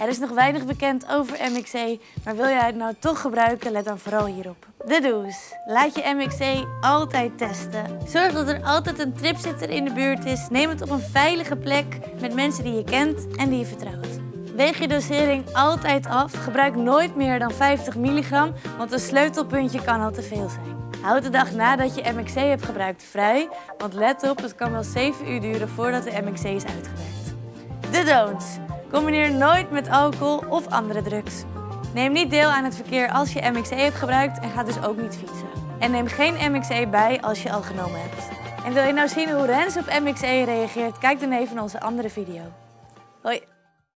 Er is nog weinig bekend over MXC, maar wil jij het nou toch gebruiken, let dan vooral hierop. De do's. Laat je MXC altijd testen. Zorg dat er altijd een tripzitter in de buurt is. Neem het op een veilige plek met mensen die je kent en die je vertrouwt. Weeg je dosering altijd af. Gebruik nooit meer dan 50 milligram, want een sleutelpuntje kan al te veel zijn. Houd de dag nadat je MXC hebt gebruikt vrij, want let op, het kan wel 7 uur duren voordat de MXC is uitgewerkt. De don'ts. Combineer nooit met alcohol of andere drugs. Neem niet deel aan het verkeer als je MXC hebt gebruikt en ga dus ook niet fietsen. En neem geen MXC bij als je al genomen hebt. En wil je nou zien hoe Rens op MXC reageert? Kijk dan even naar onze andere video. Hoi!